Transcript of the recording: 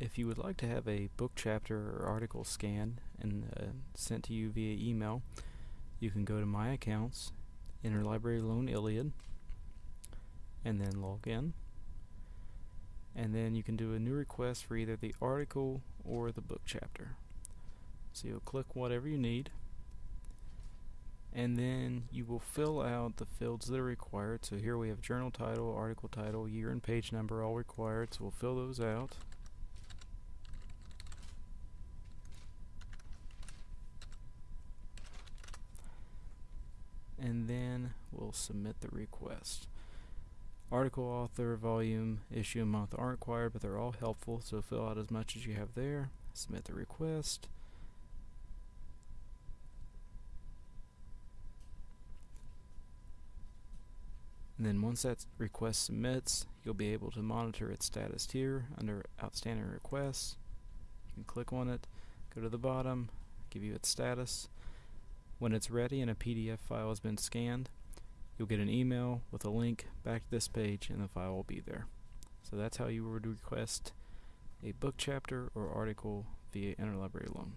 If you would like to have a book chapter or article scanned and uh, sent to you via email, you can go to My Accounts, Interlibrary Loan ILLiad, and then log in. And then you can do a new request for either the article or the book chapter. So you'll click whatever you need and then you will fill out the fields that are required. So here we have journal title, article title, year and page number all required. So we'll fill those out. And then we'll submit the request. Article, author, volume, issue, and month aren't required, but they're all helpful. So fill out as much as you have there. Submit the request. And then once that request submits, you'll be able to monitor its status here under Outstanding Requests. You can click on it, go to the bottom, give you its status. When it's ready and a PDF file has been scanned, you'll get an email with a link back to this page and the file will be there. So that's how you would request a book chapter or article via Interlibrary Loan.